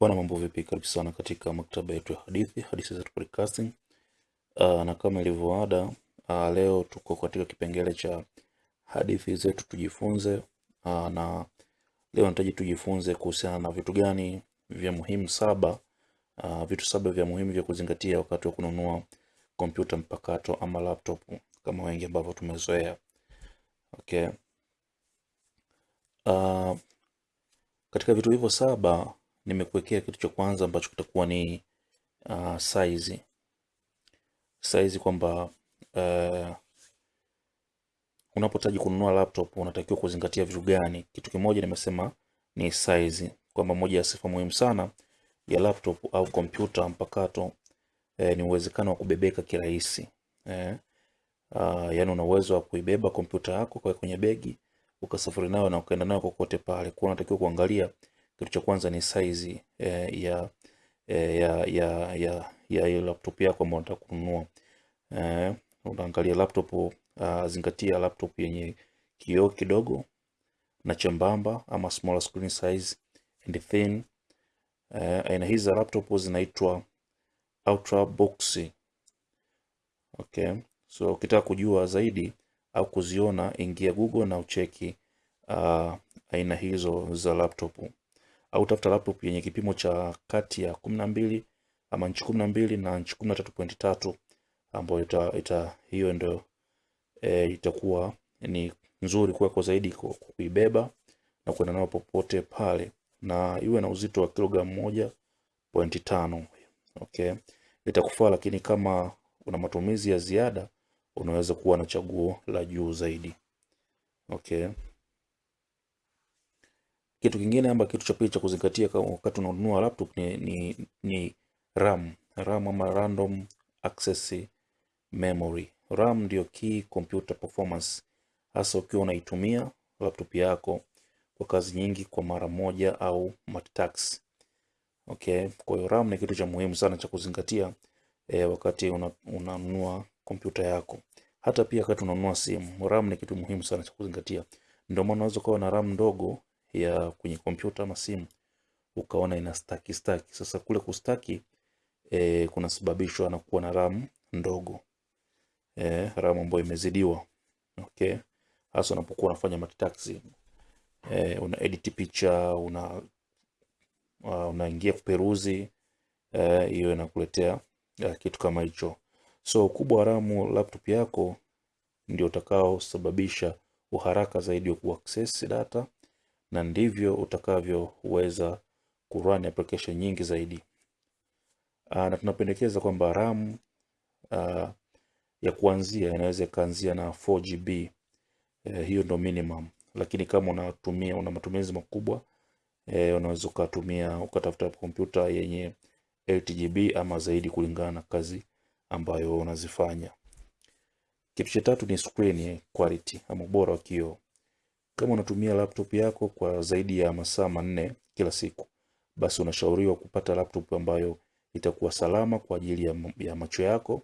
Bwana, mambo vipi? Karibu sana katika maktaba yetu ya hadithi, hadithi zetu podcasting. Uh, na kama ilivyoada uh, leo tuko katika kipengele cha hadithi zetu tujifunze. Uh, na leo nataji tujifunze kuhusiana na vitu gani vya muhimu saba, uh, vitu saba vya muhimu vya kuzingatia wakati wa kununua kompyuta mpakato ama laptop kama wengi ambavyo tumezoea. Okay. Uh, katika vitu hivyo saba nimekuwekea kitu cha kwanza ambacho kitakuwa ni uh, size. Size kwamba uh, unapotaji kununua laptop unatakiwa kuzingatia vitu gani? Kitu kimoja nimesema ni size, kwamba moja ya sifa muhimu sana ya laptop au kompyuta mpakato eh, ni uwezekano wa kubebeka kirahisi eh. Uh, yani una uwezo wa kuibeba kompyuta yako kwa kwenye begi ukasafiri nayo na ukaenda nayo kokote pale. Kwa unatakiwa kuangalia kitu cha kwanza ni size eh, ya, eh, ya ya ya ya hiyo laptop yako ambayo unataka kununua. Eh, unaangalia laptop uh, zingatia laptop yenye kioo kidogo na chembamba ama smaller screen size and thin. Eh, aina hizi za laptop zinaitwa ultrabook. Okay. So ukitaka kujua zaidi au kuziona, ingia Google na ucheki uh, aina hizo za laptop au tafuta laptop yenye kipimo cha kati ya kumi na mbili ama nchi kumi na mbili na nchi kumi na tatu tatu ambayo ita, ita, hiyo ndio e, itakuwa ni nzuri kwako zaidi ku- kuibeba na kwenda nayo popote pale, na iwe na uzito wa kilogramu moja pointi tano. Okay, itakufaa, lakini kama una matumizi ya ziada unaweza kuwa na chaguo la juu zaidi. Okay. Kitu kingine ama kitu cha pili cha kuzingatia wakati unanunua laptop ni, ni, ni RAM. RAM ama random access memory. RAM ndio key computer performance, hasa ukiwa unaitumia laptop yako kwa kazi nyingi kwa mara moja au multitask. Okay, kwa hiyo RAM ni kitu cha muhimu sana cha kuzingatia eh, wakati una- unanunua kompyuta yako. Hata pia wakati unanunua simu, RAM ni kitu muhimu sana cha kuzingatia. Ndio maana unaweza kuwa na RAM ndogo ya kwenye kompyuta ama simu ukaona ina staki staki. Sasa kule kustaki e, kunasababishwa na kuwa na RAM ndogo e, RAM ambayo imezidiwa. Okay, hasa unapokuwa unafanya multitasking e, una edit picha una uh, unaingia kuperuzi hiyo e, inakuletea uh, kitu kama hicho. So ukubwa wa RAM laptop yako ndio utakaosababisha uharaka zaidi wa kuaccess data na ndivyo utakavyoweza kurun application nyingi zaidi. Uh, na tunapendekeza kwamba RAM uh, ya kuanzia inaweza ikaanzia na 4GB. Eh, hiyo ndo minimum, lakini kama unatumia una matumizi makubwa eh, unaweza ukatumia ukatafuta kompyuta yenye 8GB ama zaidi kulingana na kazi ambayo unazifanya. Kitu cha tatu ni screen quality ama ubora wa kioo. Kama unatumia laptop yako kwa zaidi ya masaa manne kila siku, basi unashauriwa kupata laptop ambayo itakuwa salama kwa ajili ya, ya macho yako.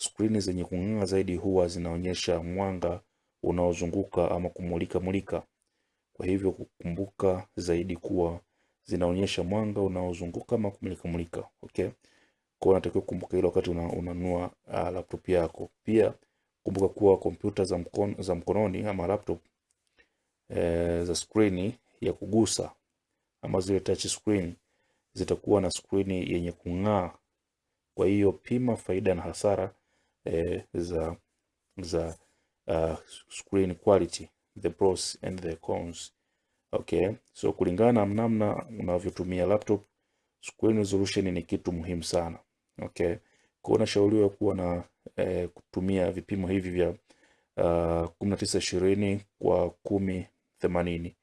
Skrini zenye kung'aa zaidi huwa zinaonyesha mwanga unaozunguka ama kumulika mulika. Kwa hivyo kukumbuka zaidi kuwa zinaonyesha mwanga unaozunguka ama kumulika mulika. Okay? Kwa unatakiwa kukumbuka hilo wakati una- unanunua uh, laptop yako. Pia kumbuka kuwa kompyuta za, mkon, za mkononi ama laptop eh, za skrini ya kugusa ama zile touch screen zitakuwa na skrini yenye kung'aa. Kwa hiyo pima faida na hasara e, za za uh, screen quality, the pros and the cons. Okay, so kulingana na namna unavyotumia laptop, screen resolution ni kitu muhimu sana. Okay, kwa unashauriwa kuwa na e, kutumia vipimo hivi vya uh, tisa ishirini kwa kumi themanini.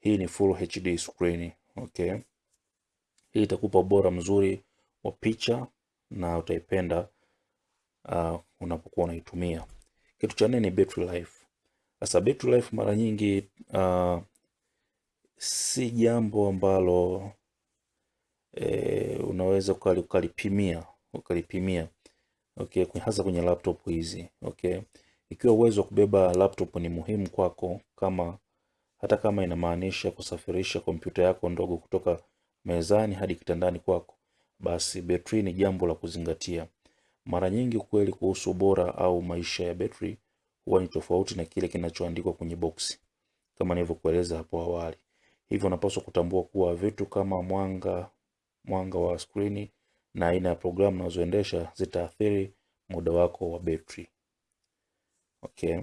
Hii ni full HD screen. Okay, hii itakupa ubora mzuri wa picha na utaipenda uh, unapokuwa unaitumia. Kitu cha nne ni battery life. Sasa battery life mara nyingi uh, si jambo ambalo e, unaweza ukali- ukalipimia ukalipimia okay, hasa kwenye laptop hizi okay. Ikiwa uwezo wa kubeba laptop ni muhimu kwako, kama hata kama inamaanisha kusafirisha kompyuta yako ndogo kutoka mezani hadi kitandani kwako, basi betri ni jambo la kuzingatia. Mara nyingi ukweli kuhusu ubora au maisha ya betri huwa ni tofauti na kile kinachoandikwa kwenye boksi, kama nilivyokueleza hapo awali. Hivyo unapaswa kutambua kuwa vitu kama mwanga, mwanga wa skrini na aina ya programu unazoendesha zitaathiri muda wako wa betri. Okay.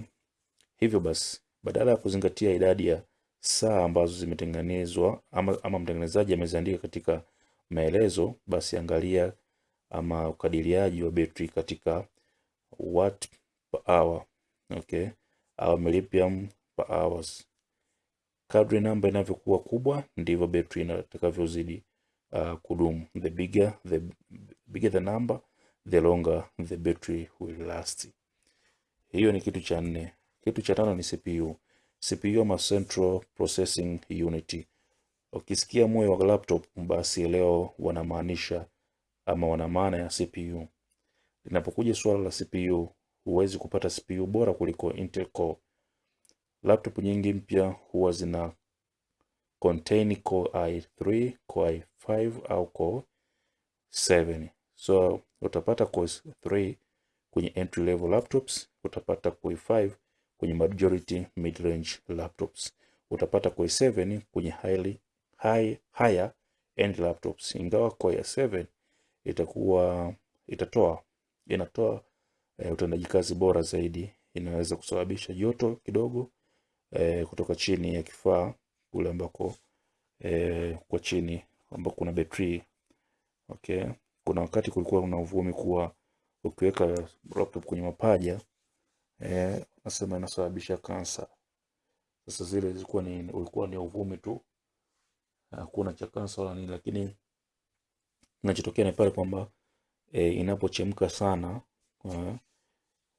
Hivyo basi, badala ya kuzingatia idadi ya saa ambazo zimetengenezwa ama, ama mtengenezaji ameziandika katika maelezo, basi angalia ama ukadiriaji wa betri katika watt per hour, okay, au milliamp per hours. Kadri namba inavyokuwa kubwa ndivyo betri inatakavyozidi uh, kudumu. The bigger the bigger the number, the longer the battery will last. Hiyo ni kitu cha nne. Kitu cha tano ni CPU. CPU ama Central Processing Unit. Ukisikia moyo wa laptop, basi leo wanamaanisha ama wana maana ya CPU. Linapokuja swala la CPU, huwezi kupata CPU bora kuliko Intel Core. Laptop nyingi mpya huwa zina contain Core i3, Core i5 au Core 7. So utapata Core 3 kwenye entry level laptops, utapata Core 5 kwenye majority mid range laptops, utapata Core 7 kwenye highly high higher end laptops. Ingawa Core 7 itakuwa itatoa inatoa e, utendaji kazi bora zaidi, inaweza kusababisha joto kidogo e, kutoka chini ya kifaa kule ambako e, kwa chini ambako kuna betri okay. Kuna wakati kulikuwa kuna uvumi kuwa ukiweka laptop kwenye mapaja eh, nasema inasababisha kansa. Sasa zile zilikuwa ni ulikuwa ni uvumi tu, hakuna cha kansa wala nini, lakini kinachotokea ni pale kwamba e, inapochemka sana uh,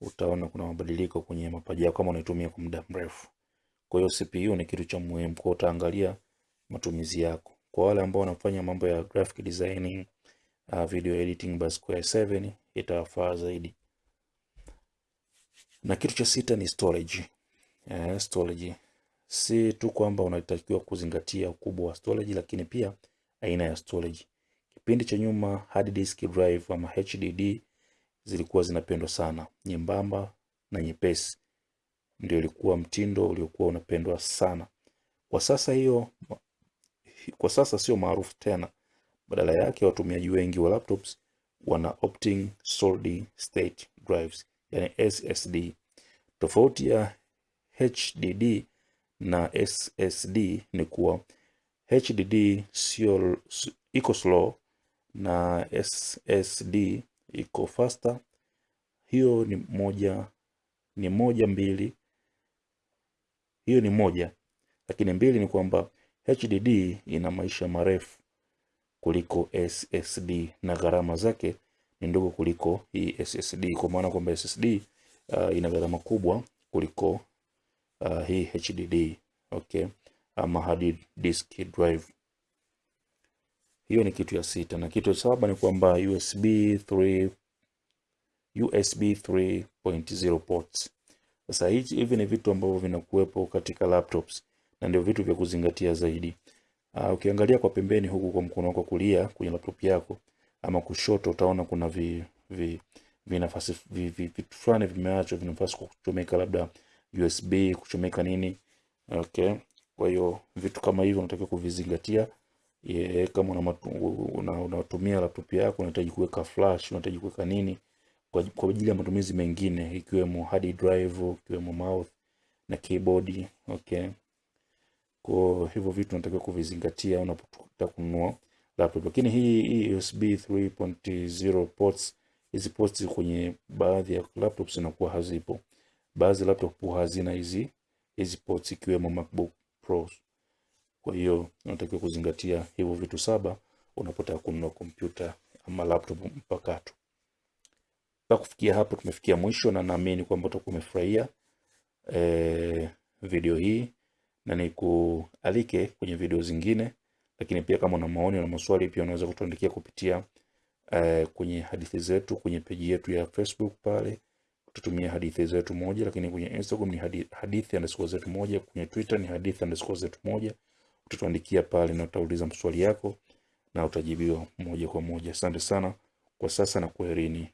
utaona kuna mabadiliko kwenye mapaja yako kama unaitumia kwa muda mrefu. Kwa hiyo CPU ni kitu cha muhimu, kwa utaangalia matumizi yako. Kwa wale ambao wanafanya mambo ya graphic designing, uh, video editing, basi Core i7 itawafaa zaidi. Na kitu cha sita ni storage. Eh, storage si tu kwamba unatakiwa kuzingatia ukubwa wa storage, lakini pia aina ya storage. Kipindi cha nyuma hard disk drive ama HDD zilikuwa zinapendwa sana, nyembamba na nyepesi, ndio ilikuwa mtindo uliokuwa unapendwa sana. Kwa sasa hiyo, kwa sasa sio maarufu tena. Badala yake watumiaji wengi wa laptops wana opting solid state drives, yani SSD. Tofauti ya HDD na SSD ni kuwa HDD sio iko slow na SSD iko faster. Hiyo ni moja ni moja mbili, hiyo ni moja, lakini mbili ni kwamba HDD ina maisha marefu kuliko SSD na gharama zake ni ndogo kuliko hii SSD, kwa maana kwamba SSD uh, ina gharama kubwa kuliko uh, hii HDD okay, ama hard disk drive. Hiyo ni kitu ya sita, na kitu saba ni kwamba USB 3 USB 3.0 ports. Sasa hivi ni vitu ambavyo vinakuwepo katika laptops na ndio vitu vya kuzingatia zaidi. Uh, ukiangalia kwa pembeni huku kwa mkono wako kulia kwenye laptop yako ama kushoto, utaona kuna vi, vi, vi nafasi vi, vi, vitu fulani vimeachwa vina nafasi kwa kuchomeka labda USB kuchomeka nini. Okay, kwa hiyo vitu kama hivyo unatakiwa kuvizingatia. Ye, kama unatumia una, una laptop yako unahitaji kuweka flash, unahitaji kuweka nini kwa, kwa ajili ya matumizi mengine ikiwemo hard drive, ikiwemo mouse na keyboard. Okay. Kwa hivyo vitu unatakiwa kuvizingatia unapotaka kununua laptop. Lakini hii hii USB 3.0 ports, hizi ports kwenye baadhi ya laptops zinakuwa hazipo. Baadhi ya laptop hazina hizi hizi ports ikiwemo MacBook Pro. Kwa hiyo unatakiwa kuzingatia hivyo vitu saba unapotaka kununua kompyuta ama laptop mpakato. Mpaka kufikia hapo tumefikia mwisho, na naamini kwamba utakuwa umefurahia e, video hii na nikualike kwenye video zingine, lakini pia kama una maoni na maswali pia unaweza kutuandikia kupitia uh, kwenye hadithi zetu kwenye peji yetu ya Facebook pale tutumia hadithi zetu moja, lakini kwenye Instagram ni hadithi, hadithi underscore zetu moja, kwenye Twitter ni hadithi underscore zetu moja. Utatuandikia pale na utauliza maswali yako na utajibiwa moja kwa moja. Asante sana kwa sasa na kwaherini.